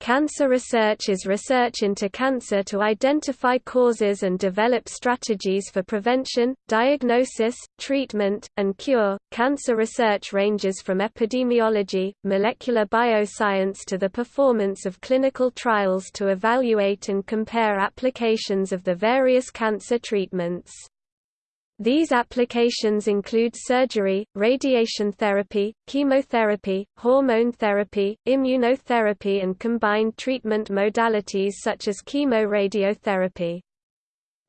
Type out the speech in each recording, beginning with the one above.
Cancer research is research into cancer to identify causes and develop strategies for prevention, diagnosis, treatment, and cure. Cancer research ranges from epidemiology, molecular bioscience to the performance of clinical trials to evaluate and compare applications of the various cancer treatments. These applications include surgery, radiation therapy, chemotherapy, hormone therapy, immunotherapy and combined treatment modalities such as chemoradiotherapy.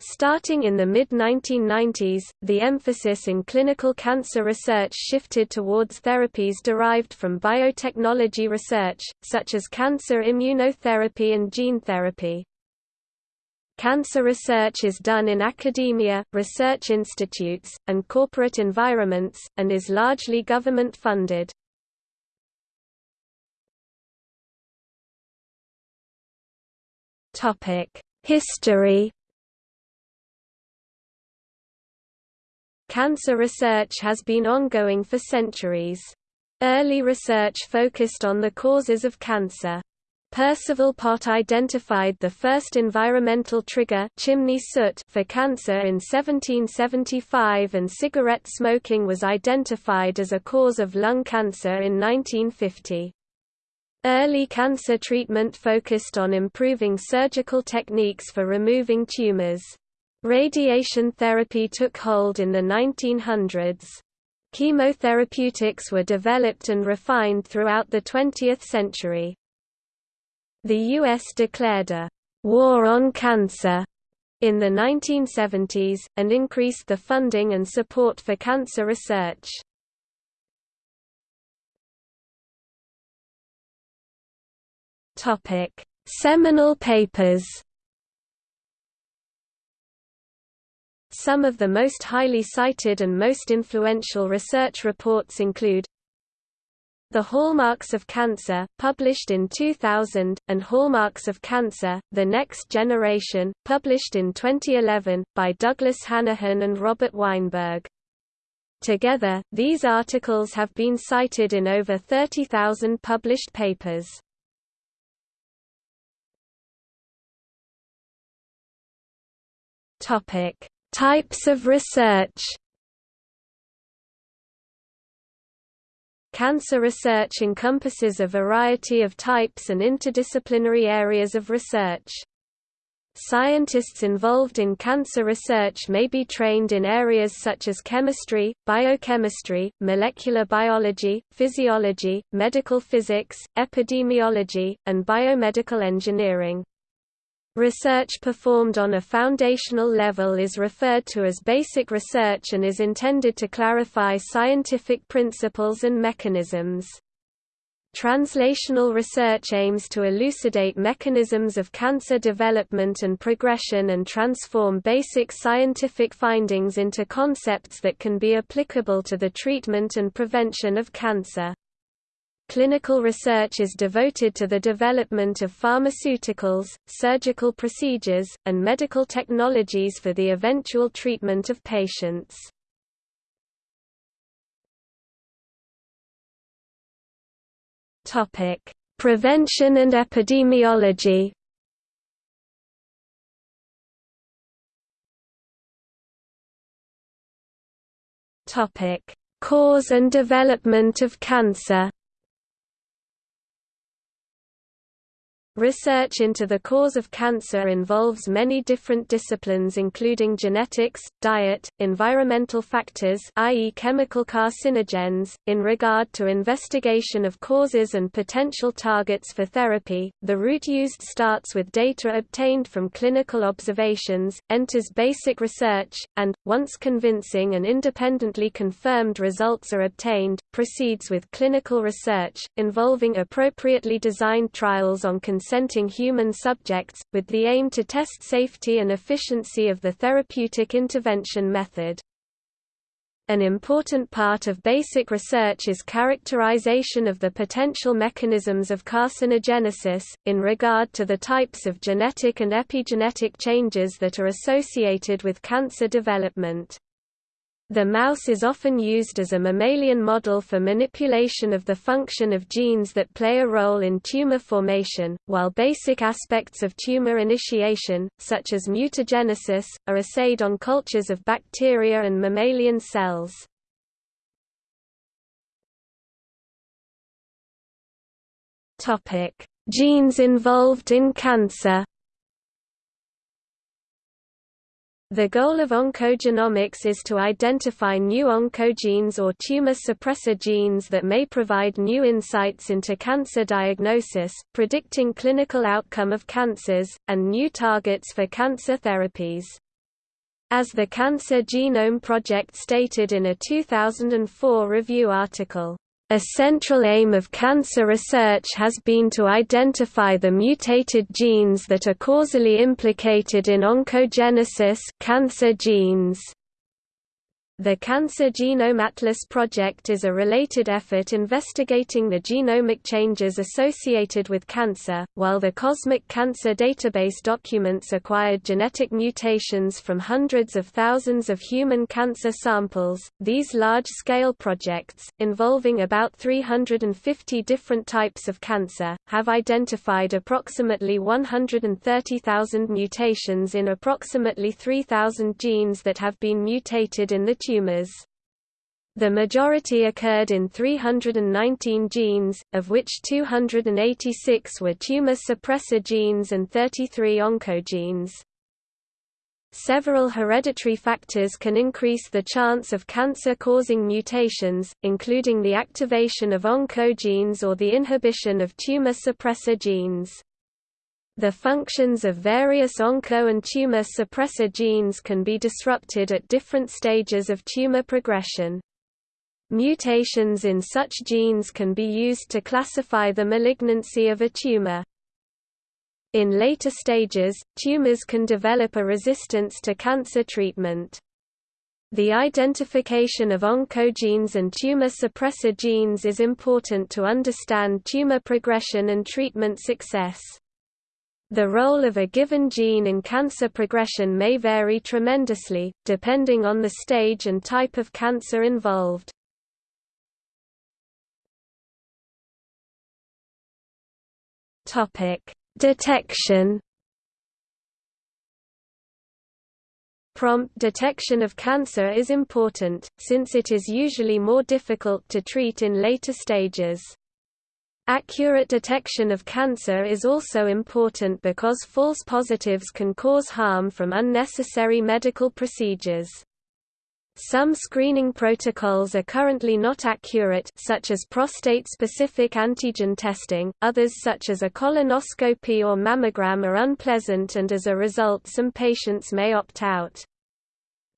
Starting in the mid-1990s, the emphasis in clinical cancer research shifted towards therapies derived from biotechnology research, such as cancer immunotherapy and gene therapy. Cancer research is done in academia, research institutes, and corporate environments, and is largely government-funded. History Cancer research has been ongoing for centuries. Early research focused on the causes of cancer. Percival Pott identified the first environmental trigger chimney soot for cancer in 1775 and cigarette smoking was identified as a cause of lung cancer in 1950. Early cancer treatment focused on improving surgical techniques for removing tumors. Radiation therapy took hold in the 1900s. Chemotherapeutics were developed and refined throughout the 20th century. The U.S. declared a «war on cancer» in the 1970s, and increased the funding and support for cancer research. Seminal papers Some of the most highly cited and most influential research reports include the Hallmarks of Cancer, published in 2000, and Hallmarks of Cancer, The Next Generation, published in 2011, by Douglas Hanahan and Robert Weinberg. Together, these articles have been cited in over 30,000 published papers. Types of research Cancer research encompasses a variety of types and interdisciplinary areas of research. Scientists involved in cancer research may be trained in areas such as chemistry, biochemistry, molecular biology, physiology, medical physics, epidemiology, and biomedical engineering. Research performed on a foundational level is referred to as basic research and is intended to clarify scientific principles and mechanisms. Translational research aims to elucidate mechanisms of cancer development and progression and transform basic scientific findings into concepts that can be applicable to the treatment and prevention of cancer. Clinical research is devoted to the development of pharmaceuticals, surgical procedures, and medical technologies for the eventual treatment of patients. Topic: Prevention and epidemiology Topic: Cause and development of cancer Research into the cause of cancer involves many different disciplines including genetics, diet, environmental factors i.e. chemical carcinogens. In regard to investigation of causes and potential targets for therapy, the route used starts with data obtained from clinical observations, enters basic research, and, once convincing and independently confirmed results are obtained, proceeds with clinical research, involving appropriately designed trials on consenting human subjects, with the aim to test safety and efficiency of the therapeutic intervention method. An important part of basic research is characterization of the potential mechanisms of carcinogenesis, in regard to the types of genetic and epigenetic changes that are associated with cancer development. The mouse is often used as a mammalian model for manipulation of the function of genes that play a role in tumor formation, while basic aspects of tumor initiation, such as mutagenesis, are assayed on cultures of bacteria and mammalian cells. Genes involved in cancer The goal of oncogenomics is to identify new oncogenes or tumor suppressor genes that may provide new insights into cancer diagnosis, predicting clinical outcome of cancers, and new targets for cancer therapies. As the Cancer Genome Project stated in a 2004 review article, a central aim of cancer research has been to identify the mutated genes that are causally implicated in oncogenesis cancer genes. The Cancer Genome Atlas project is a related effort investigating the genomic changes associated with cancer, while the Cosmic Cancer Database documents acquired genetic mutations from hundreds of thousands of human cancer samples. These large-scale projects, involving about 350 different types of cancer, have identified approximately 130,000 mutations in approximately 3,000 genes that have been mutated in the tumors. The majority occurred in 319 genes, of which 286 were tumor suppressor genes and 33 oncogenes. Several hereditary factors can increase the chance of cancer-causing mutations, including the activation of oncogenes or the inhibition of tumor suppressor genes. The functions of various onco and tumor suppressor genes can be disrupted at different stages of tumor progression. Mutations in such genes can be used to classify the malignancy of a tumor. In later stages, tumors can develop a resistance to cancer treatment. The identification of oncogenes and tumor suppressor genes is important to understand tumor progression and treatment success. The role of a given gene in cancer progression may vary tremendously, depending on the stage and type of cancer involved. Detection Prompt detection of cancer is important, since it is usually more difficult to treat in later stages. Accurate detection of cancer is also important because false positives can cause harm from unnecessary medical procedures. Some screening protocols are currently not accurate such as prostate-specific antigen testing, others such as a colonoscopy or mammogram are unpleasant and as a result some patients may opt out.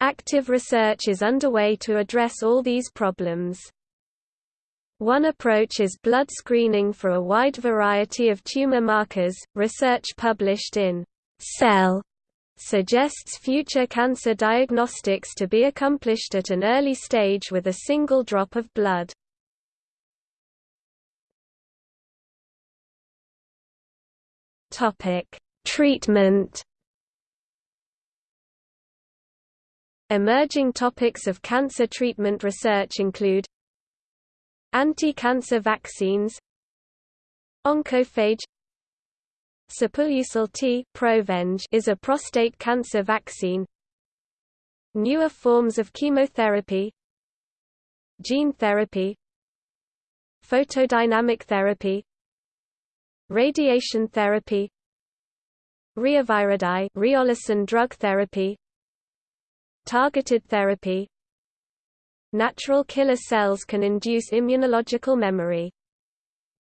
Active research is underway to address all these problems. One approach is blood screening for a wide variety of tumor markers. Research published in Cell suggests future cancer diagnostics to be accomplished at an early stage with a single drop of blood. Topic: Treatment Emerging topics of cancer treatment research include Anti-cancer vaccines Oncophage Sipuleucel T Provenge is a prostate cancer vaccine Newer forms of chemotherapy Gene therapy Photodynamic therapy Radiation therapy Reolysin drug therapy Targeted therapy Natural killer cells can induce immunological memory.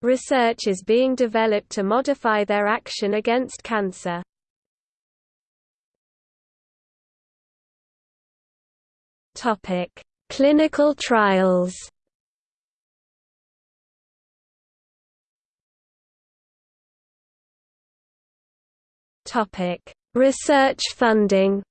Research is being developed to modify their action against cancer. Topic: Clinical trials. Topic: Research funding.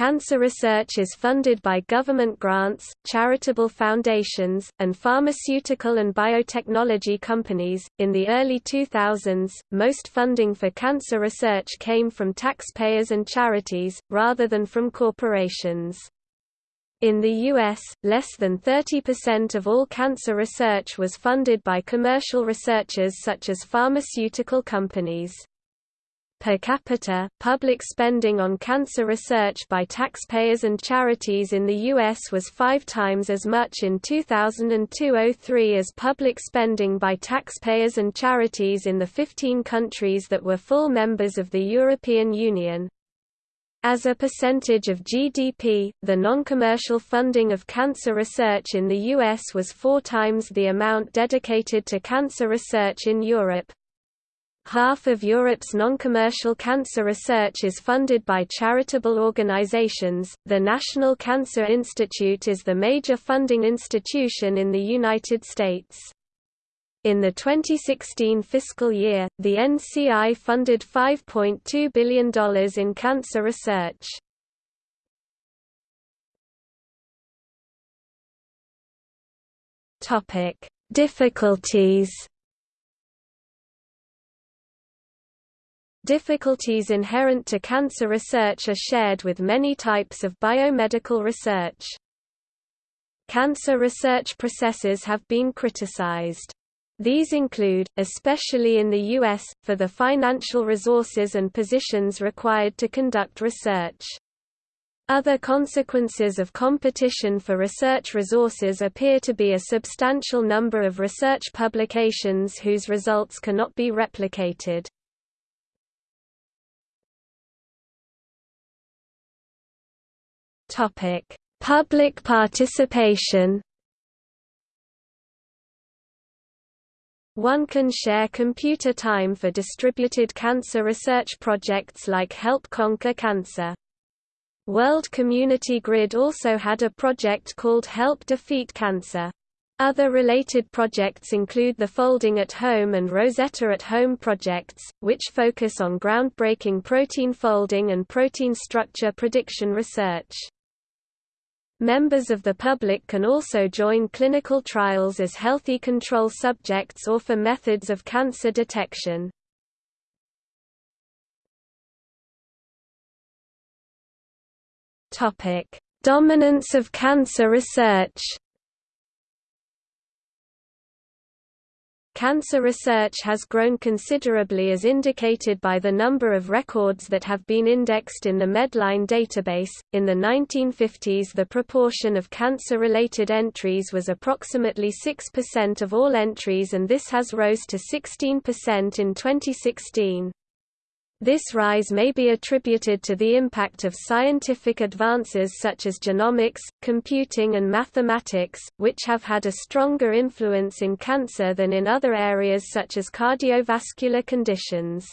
Cancer research is funded by government grants, charitable foundations, and pharmaceutical and biotechnology companies. In the early 2000s, most funding for cancer research came from taxpayers and charities, rather than from corporations. In the U.S., less than 30% of all cancer research was funded by commercial researchers such as pharmaceutical companies. Per capita, public spending on cancer research by taxpayers and charities in the U.S. was five times as much in 2002–03 as public spending by taxpayers and charities in the 15 countries that were full members of the European Union. As a percentage of GDP, the non-commercial funding of cancer research in the U.S. was four times the amount dedicated to cancer research in Europe. Half of Europe's non-commercial cancer research is funded by charitable organizations. The National Cancer Institute is the major funding institution in the United States. In the 2016 fiscal year, the NCI funded $5.2 billion in cancer research. Topic: Difficulties Difficulties inherent to cancer research are shared with many types of biomedical research. Cancer research processes have been criticized. These include, especially in the U.S., for the financial resources and positions required to conduct research. Other consequences of competition for research resources appear to be a substantial number of research publications whose results cannot be replicated. Topic: Public participation. One can share computer time for distributed cancer research projects like Help Conquer Cancer. World Community Grid also had a project called Help Defeat Cancer. Other related projects include the Folding at Home and Rosetta at Home projects, which focus on groundbreaking protein folding and protein structure prediction research. Members of the public can also join clinical trials as healthy control subjects or for methods of cancer detection. Dominance of cancer research Cancer research has grown considerably as indicated by the number of records that have been indexed in the Medline database. In the 1950s, the proportion of cancer related entries was approximately 6% of all entries, and this has rose to 16% in 2016. This rise may be attributed to the impact of scientific advances such as genomics, computing and mathematics, which have had a stronger influence in cancer than in other areas such as cardiovascular conditions.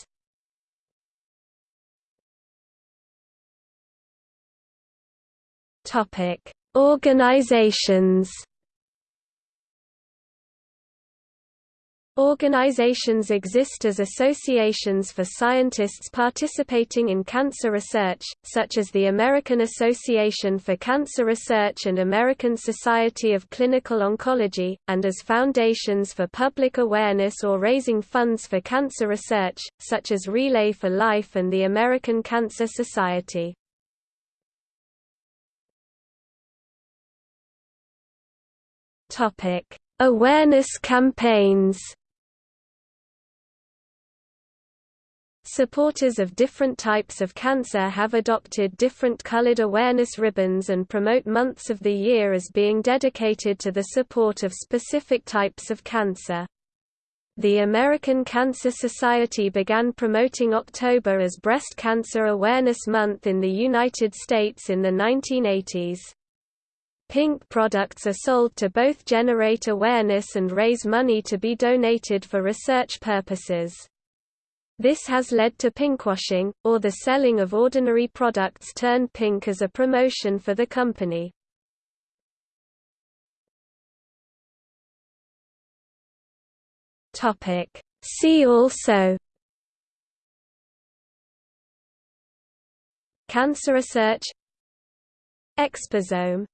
Organizations Organizations exist as associations for scientists participating in cancer research, such as the American Association for Cancer Research and American Society of Clinical Oncology, and as foundations for public awareness or raising funds for cancer research, such as Relay for Life and the American Cancer Society. Awareness campaigns Supporters of different types of cancer have adopted different colored awareness ribbons and promote months of the year as being dedicated to the support of specific types of cancer. The American Cancer Society began promoting October as Breast Cancer Awareness Month in the United States in the 1980s. Pink products are sold to both generate awareness and raise money to be donated for research purposes. This has led to pinkwashing, or the selling of ordinary products turned pink as a promotion for the company. See also. Cancer research. Exposome